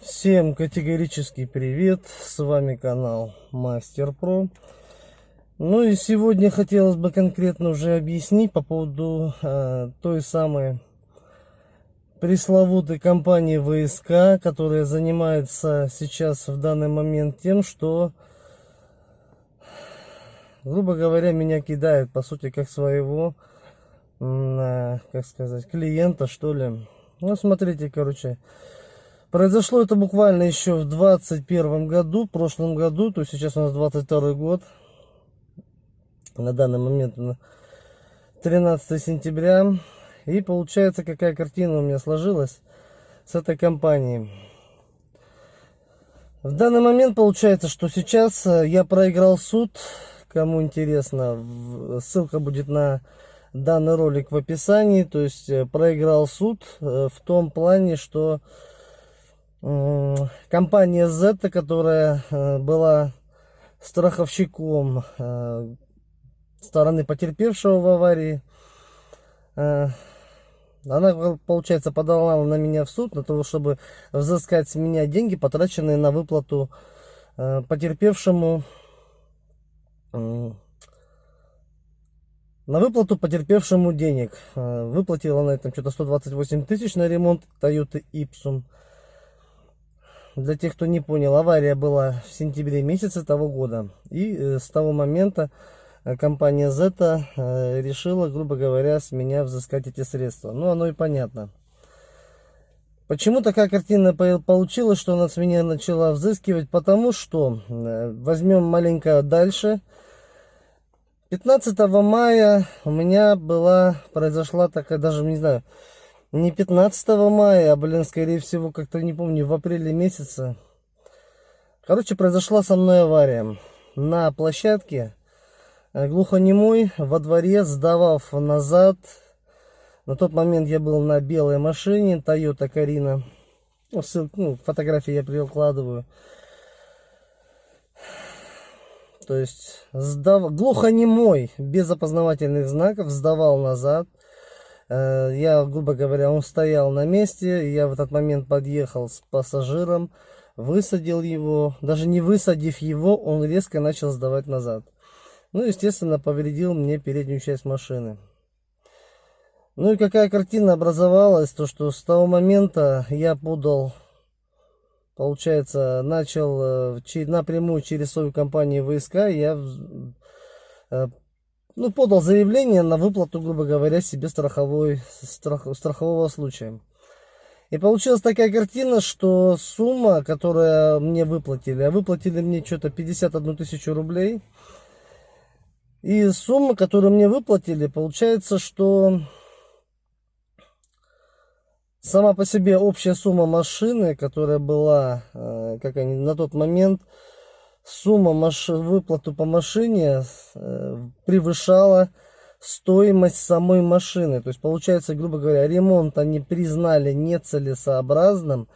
Всем категорический привет, с вами канал Мастер Про. Ну и сегодня хотелось бы конкретно уже объяснить по поводу э, той самой пресловутой компании ВСК, которая занимается сейчас в данный момент тем, что, грубо говоря, меня кидает, по сути, как своего, э, как сказать, клиента, что ли. Ну, смотрите, короче, Произошло это буквально еще в 21 году, в прошлом году, то есть сейчас у нас 22 год. На данный момент 13 сентября. И получается, какая картина у меня сложилась с этой компанией. В данный момент получается, что сейчас э, я проиграл суд. Кому интересно, ссылка будет на данный ролик в описании. То есть э, проиграл суд э, в том плане, что компания Z, которая э, была страховщиком э, стороны потерпевшего в аварии, э, она, получается, подала на меня в суд, на то, чтобы взыскать с меня деньги, потраченные на выплату потерпевшему на выплату потерпевшему денег. Выплатила она там что-то 128 тысяч на ремонт Toyota Ipsum. Для тех, кто не понял, авария была в сентябре месяце того года. И э, с того момента э, компания Zeta э, решила, грубо говоря, с меня взыскать эти средства. Ну, оно и понятно. Почему такая картина получилась, что она с меня начала взыскивать? Потому что, возьмем маленько дальше, 15 мая у меня была, произошла такая, даже не знаю, не 15 мая, а, блин, скорее всего, как-то не помню, в апреле месяце. Короче, произошла со мной авария. На площадке э, глухонемой во дворе, сдавав назад. На тот момент я был на белой машине, Toyota Карина. Ну, ну, фотографии я прикладываю. То есть, сдав... глухонемой, без опознавательных знаков, сдавал назад. Э, я, грубо говоря, он стоял на месте, я в этот момент подъехал с пассажиром, высадил его, даже не высадив его, он резко начал сдавать назад. Ну, естественно, повредил мне переднюю часть машины. Ну и какая картина образовалась, то что с того момента я подал, получается, начал э, напрямую через свою компанию ВСК, я э, ну, подал заявление на выплату, грубо говоря, себе страховой, страх, страхового случая. И получилась такая картина, что сумма, которая мне выплатили, а выплатили мне что-то 51 тысячу рублей. И сумма, которую мне выплатили, получается, что сама по себе общая сумма машины, которая была, э, как они на тот момент, сумма маш... выплату по машине э, превышала стоимость самой машины. То есть, получается, грубо говоря, ремонт они признали нецелесообразным.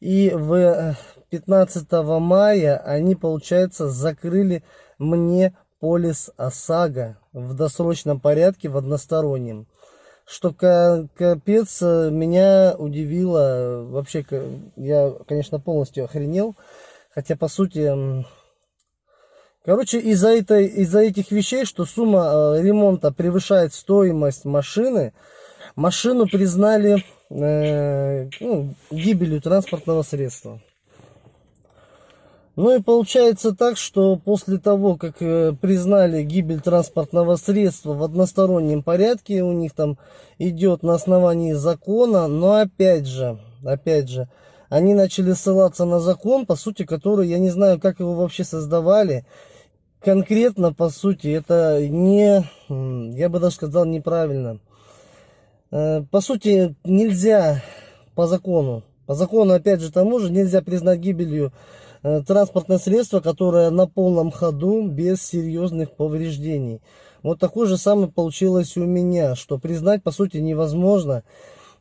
И в 15 э, мая они, получается, закрыли мне полис ОСАГО в досрочном порядке, в одностороннем. Что капец э, меня удивило. Вообще, я, конечно, полностью охренел. Хотя, по сути, Короче, из-за этой, из-за этих вещей, что сумма э, ремонта превышает стоимость машины, машину признали э, ну, гибелью транспортного средства. Ну и получается так, что после того, как э, признали гибель транспортного средства в одностороннем порядке, у них там идет на основании закона, но опять же, опять же, они начали ссылаться на закон, по сути, который, я не знаю, как его вообще создавали, конкретно, по сути, это не, я бы даже сказал, неправильно. Э, по сути, нельзя по закону, по закону, опять же, тому же, нельзя признать гибелью э, транспортное средство, которое на полном ходу, без серьезных повреждений. Вот такое же самое получилось у меня, что признать, по сути, невозможно.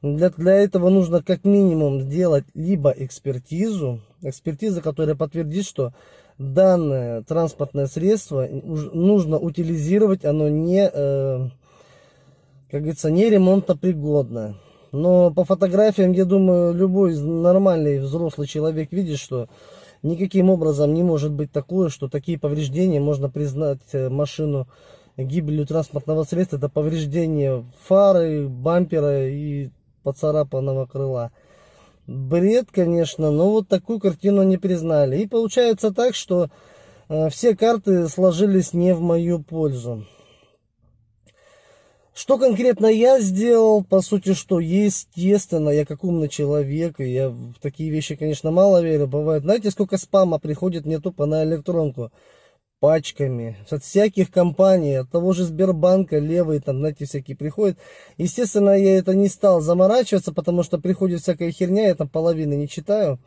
Для, для этого нужно как минимум сделать либо экспертизу, экспертиза, которая подтвердит, что данное транспортное средство нужно утилизировать, оно не, э, как говорится, не ремонтопригодно. Но по фотографиям, я думаю, любой нормальный взрослый человек видит, что никаким образом не может быть такое, что такие повреждения можно признать э, машину гибелью транспортного средства. Это повреждение фары, бампера и поцарапанного крыла. Бред, конечно, но вот такую картину не признали. И получается так, что э, все карты сложились не в мою пользу. Что конкретно я сделал? По сути, что естественно, я как умный человек, и я в такие вещи, конечно, мало верю. Бывает, знаете, сколько спама приходит мне тупо на электронку? Пачками. От всяких компаний, от того же Сбербанка, левые там, знаете, всякие приходят. Естественно, я это не стал заморачиваться, потому что приходит всякая херня, я там половины не читаю.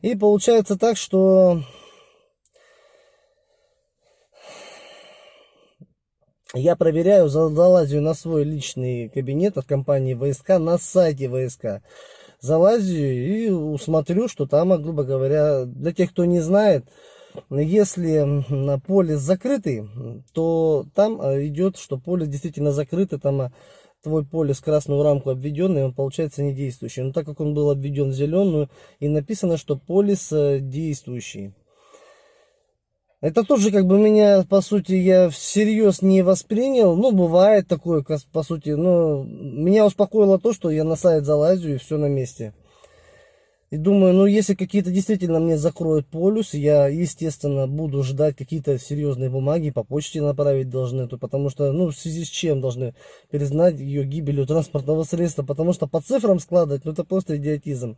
И получается так, что я проверяю, залазю на свой личный кабинет от компании ВСК на сайте ВСК. Залазю и смотрю, что там, грубо говоря, для тех, кто не знает, если полис закрытый, то там а, идет, что полис действительно закрытый, там а, твой полис красную рамку обведенный, он получается не действующий. Но так как он был обведен в зеленую, и написано, что полис э, действующий. Это тоже как бы меня, по сути, я всерьез не воспринял. Ну, бывает такое, по сути. Но меня успокоило то, что я на сайт залазю и все на месте. И думаю, ну, если какие-то действительно мне закроют полюс, я, естественно, буду ждать какие-то серьезные бумаги, по почте направить должны. То, потому что, ну, в связи с чем должны признать ее гибелью транспортного средства. Потому что по цифрам складывать, ну, это просто идиотизм.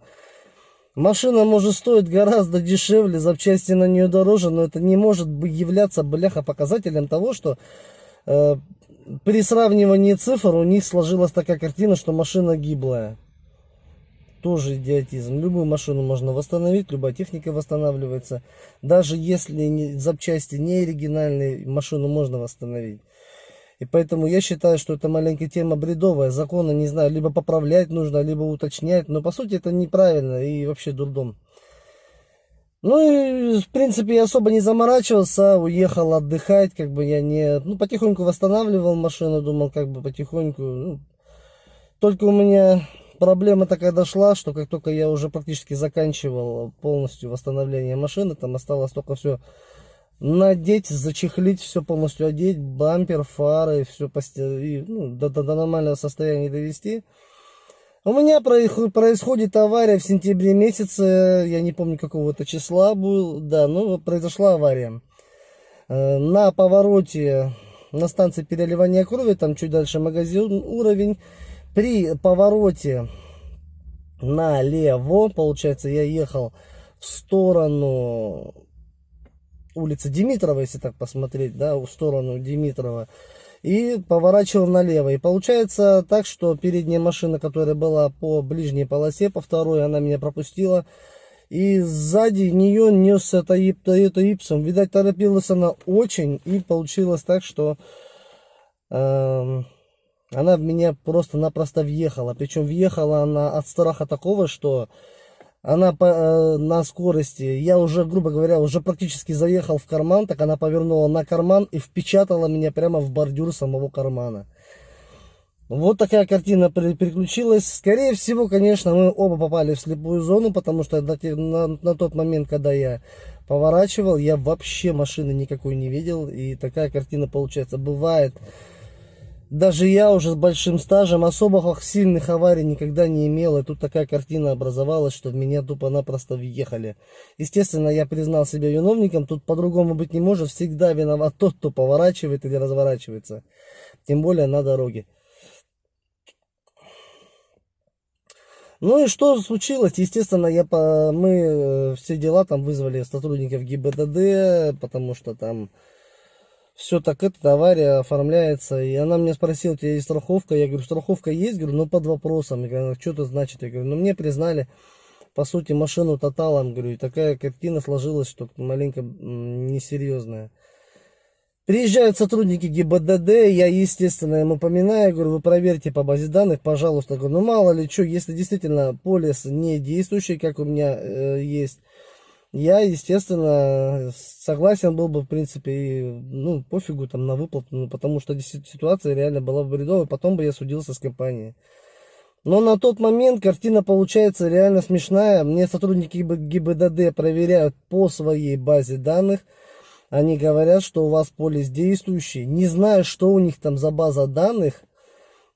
Машина может стоить гораздо дешевле, запчасти на нее дороже, но это не может являться, бляха, показателем того, что э, при сравнивании цифр у них сложилась такая картина, что машина гиблая. Тоже идиотизм. Любую машину можно восстановить, любая техника восстанавливается. Даже если запчасти не оригинальные, машину можно восстановить. И поэтому я считаю, что это маленькая тема бредовая. Законы, не знаю, либо поправлять нужно, либо уточнять. Но по сути это неправильно и вообще дурдом. Ну и, в принципе, я особо не заморачивался, уехал отдыхать, как бы я не... Ну, потихоньку восстанавливал машину, думал, как бы потихоньку. Ну, только у меня проблема такая дошла, что как только я уже практически заканчивал полностью восстановление машины, там осталось только все надеть, зачехлить, все полностью одеть, бампер, фары, все и, ну, до, до, до нормального состояния довести. У меня происходит авария в сентябре месяце, я не помню какого это числа был, да, ну произошла авария. Э, на повороте на станции переливания крови, там чуть дальше магазин уровень, при повороте налево, получается, я ехал в сторону улицы Димитрова, если так посмотреть, да, в сторону Димитрова, и поворачивал налево. И получается так, что передняя машина, которая была по ближней полосе, по второй, она меня пропустила, и сзади нее нес это, это Ипсом. Видать, торопилась она очень, и получилось так, что э, она в меня просто-напросто въехала. Причем въехала она от страха такого, что она по, э, на скорости, я уже, грубо говоря, уже практически заехал в карман, так она повернула на карман и впечатала меня прямо в бордюр самого кармана. Вот такая картина переключилась. Скорее всего, конечно, мы оба попали в слепую зону, потому что на, на, на тот момент, когда я поворачивал, я вообще машины никакой не видел. И такая картина получается. Бывает, даже я уже с большим стажем особо сильных аварий никогда не имел. И тут такая картина образовалась, что в меня тупо-напросто въехали. Естественно, я признал себя виновником. Тут по-другому быть не может. Всегда виноват тот, кто поворачивает или разворачивается. Тем более на дороге. Ну и что случилось? Естественно, я по... мы э, все дела там вызвали сотрудников ГИБДД, потому что там все так эта авария оформляется. И она мне спросила, у тебя есть страховка? Я говорю, страховка есть, говорю, но под вопросом. Я говорю, что это значит? Я говорю, ну мне признали, по сути, машину тоталом, говорю, и такая картина сложилась, что маленько несерьезная. Приезжают сотрудники ГИБДД, я, естественно, ему поминаю, говорю, вы проверьте по базе данных, пожалуйста. Говорю, ну мало ли что, если действительно полис не действующий, как у меня э, есть, я, естественно, согласен был бы, в принципе, ну, пофигу там на выплату, ну, потому что ситуация реально была бредовая, потом бы я судился с компанией. Но на тот момент картина получается реально смешная. Мне сотрудники ГИБДД проверяют по своей базе данных. Они говорят, что у вас полис действующий. Не знаю, что у них там за база данных.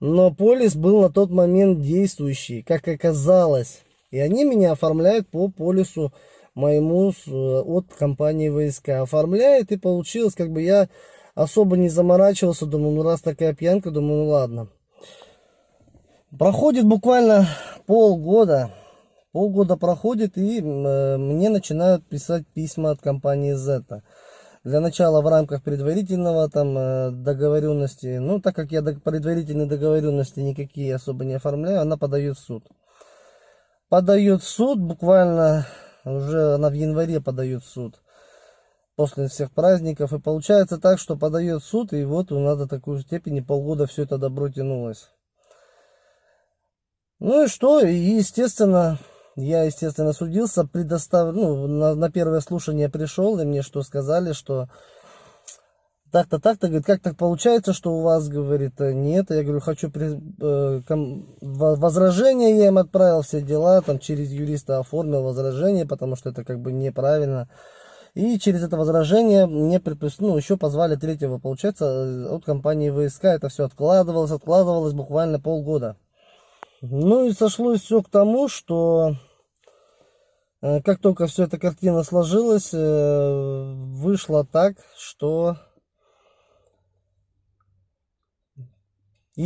Но полис был на тот момент действующий, как оказалось. И они меня оформляют по полису моему от компании ВСК. Оформляют и получилось, как бы я особо не заморачивался. Думаю, ну раз такая пьянка, думаю, ну ладно. Проходит буквально полгода. Полгода проходит, и э, мне начинают писать письма от компании Z. Для начала в рамках предварительного там э, договоренности, ну так как я предварительные договоренности никакие особо не оформляю, она подает в суд. Подает в суд, буквально уже она в январе подает в суд после всех праздников. И получается так, что подает в суд, и вот у нас до такой степени полгода все это добро тянулось. Ну и что, и естественно, я, естественно, судился, предостав... ну, на, на первое слушание пришел, и мне что сказали, что так-то, так-то, говорит, как так получается, что у вас, говорит, нет, я говорю, хочу при... э, возражение, я им отправил все дела, там, через юриста оформил возражение, потому что это как бы неправильно, и через это возражение мне предпис... ну, еще позвали третьего, получается, от компании ВСК, это все откладывалось, откладывалось буквально полгода. Ну и сошлось все к тому, что э, как только все эта картина сложилась, э, вышло так, что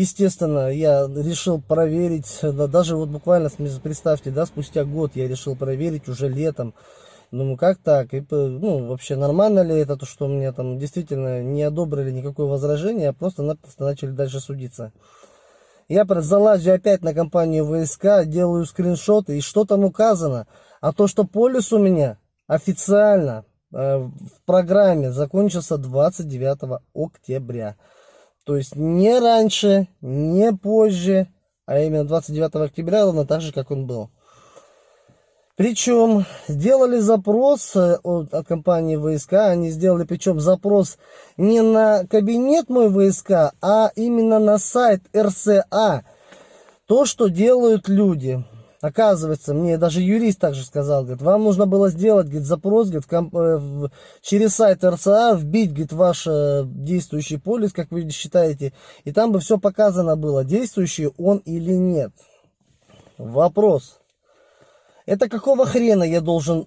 естественно я решил проверить, да, даже вот буквально представьте, да, спустя год я решил проверить уже летом, Думаю, как так? И, ну, вообще нормально ли это, то, что мне там действительно не одобрили никакое возражение, а просто-напросто начали дальше судиться. Я залазю опять на компанию ВСК, делаю скриншоты, и что там указано? А то, что полис у меня официально э, в программе закончился 29 октября. То есть не раньше, не позже, а именно 29 октября, ровно так же, как он был. Причем сделали запрос э, от, от компании ВСК, они сделали причем запрос не на кабинет мой ВСК, а именно на сайт РСА. То, что делают люди. Оказывается, мне даже юрист также сказал, говорит, вам нужно было сделать говорит, запрос говорит, комп, э, в, через сайт РСА, вбить говорит, ваш э, действующий полис, как вы считаете, и там бы все показано было, действующий он или нет. Вопрос. Это какого хрена я должен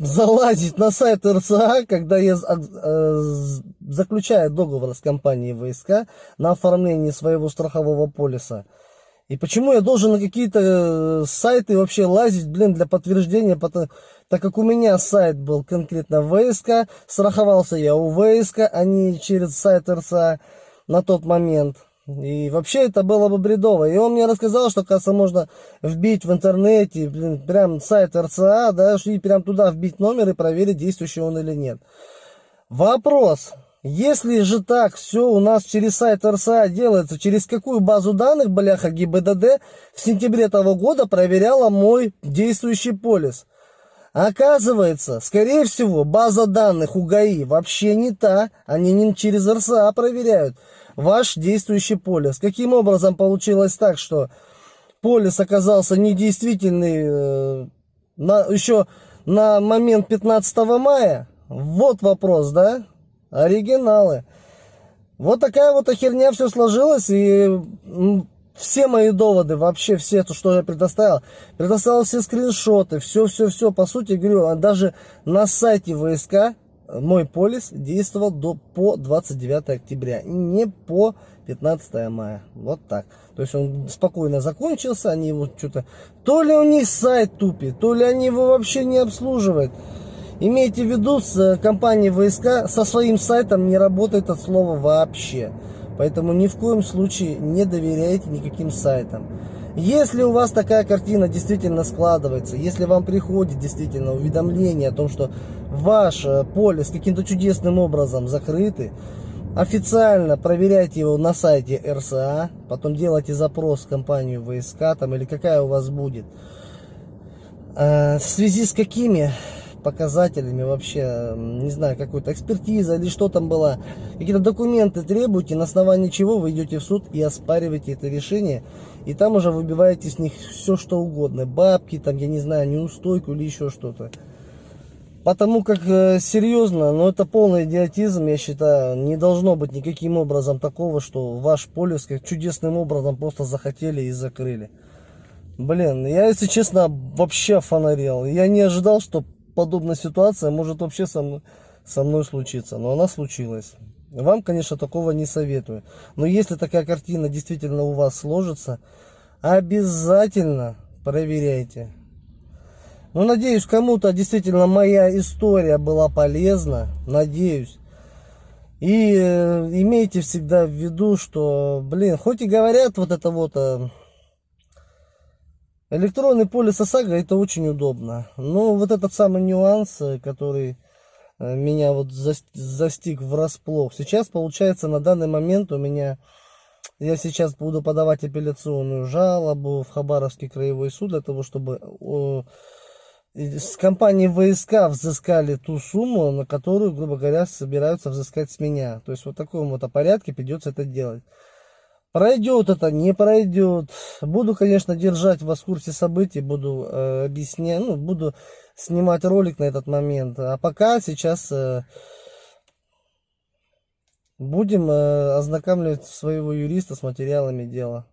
залазить на сайт РСА, когда я э, заключаю договор с компанией ВСК на оформление своего страхового полиса? И почему я должен на какие-то э, сайты вообще лазить, блин, для подтверждения, так как у меня сайт был конкретно ВСК, страховался я у ВСК, а не через сайт РСА на тот момент. И вообще это было бы бредово. И он мне рассказал, что, кажется, можно вбить в интернете, блин, прям сайт РЦА, да, и прям туда вбить номер и проверить, действующий он или нет. Вопрос. Если же так все у нас через сайт РСА делается, через какую базу данных, бляха, ГИБДД в сентябре того года проверяла мой действующий полис? Оказывается, скорее всего, база данных у ГАИ вообще не та, они не через РСА проверяют ваш действующий полис. Каким образом получилось так, что полис оказался недействительный э, на, еще на момент 15 мая? Вот вопрос, да? Оригиналы. Вот такая вот херня все сложилось, и все мои доводы, вообще все, то, что я предоставил, предоставил все скриншоты, все-все-все, по сути, говорю, а даже на сайте ВСК мой полис действовал до, по 29 октября, не по 15 мая. Вот так. То есть он спокойно закончился, они его что-то... То ли у них сайт тупит, то ли они его вообще не обслуживают. Имейте в виду, с э, компанией ВСК со своим сайтом не работает от слова вообще. Поэтому ни в коем случае не доверяйте никаким сайтам. Если у вас такая картина действительно складывается, если вам приходит действительно уведомление о том, что ваш э, поле с каким-то чудесным образом закрыты, официально проверяйте его на сайте РСА, потом делайте запрос в компанию ВСК там, или какая у вас будет. Э, в связи с какими показателями вообще, не знаю, какой-то экспертиза или что там было, какие-то документы требуете, на основании чего вы идете в суд и оспариваете это решение И там уже выбиваете с них все что угодно. Бабки, там, я не знаю, неустойку или еще что-то. Потому как э, серьезно, но это полный идиотизм, я считаю. Не должно быть никаким образом такого, что ваш полис как чудесным образом просто захотели и закрыли. Блин, я, если честно, вообще фонарел. Я не ожидал, что подобная ситуация может вообще со мной, со мной случиться. Но она случилась. Вам, конечно, такого не советую. Но если такая картина действительно у вас сложится, обязательно проверяйте. Ну, надеюсь, кому-то действительно моя история была полезна. Надеюсь. И э, имейте всегда в виду, что, блин, хоть и говорят вот это вот... Э, электронный полис ОСАГО это очень удобно. Но вот этот самый нюанс, э, который э, меня вот застиг врасплох. Сейчас, получается, на данный момент у меня... Я сейчас буду подавать апелляционную жалобу в Хабаровский краевой суд для того, чтобы с компании ВСК взыскали ту сумму, на которую, грубо говоря, собираются взыскать с меня. То есть вот в таком вот порядке придется это делать. Пройдет это, не пройдет. Буду, конечно, держать вас в курсе событий, буду э, объяснять, ну, буду снимать ролик на этот момент. А пока сейчас э, будем э, ознакомливать своего юриста с материалами дела.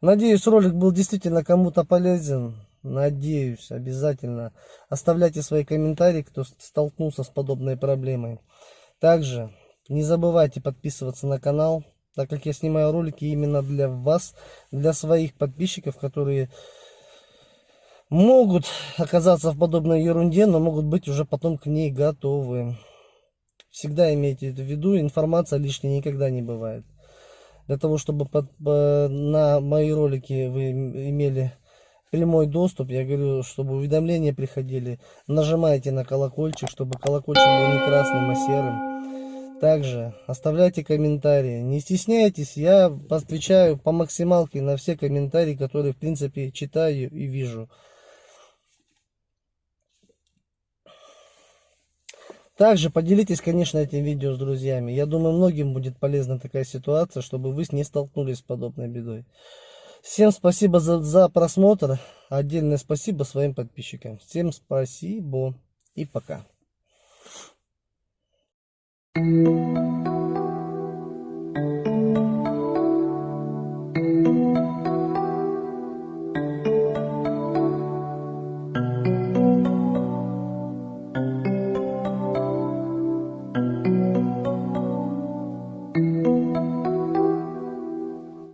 Надеюсь, ролик был действительно кому-то полезен. Надеюсь, обязательно. Оставляйте свои комментарии, кто столкнулся с подобной проблемой. Также не забывайте подписываться на канал, так как я снимаю ролики именно для вас, для своих подписчиков, которые могут оказаться в подобной ерунде, но могут быть уже потом к ней готовы. Всегда имейте это в виду, информация лишней никогда не бывает. Для того, чтобы под, на мои ролики вы имели прямой доступ, я говорю, чтобы уведомления приходили, нажимайте на колокольчик, чтобы колокольчик был не красным, а серым. Также оставляйте комментарии, не стесняйтесь, я отвечаю по максималке на все комментарии, которые в принципе читаю и вижу. Также поделитесь, конечно, этим видео с друзьями. Я думаю, многим будет полезна такая ситуация, чтобы вы не столкнулись с подобной бедой. Всем спасибо за, за просмотр. Отдельное спасибо своим подписчикам. Всем спасибо и пока. Thank you.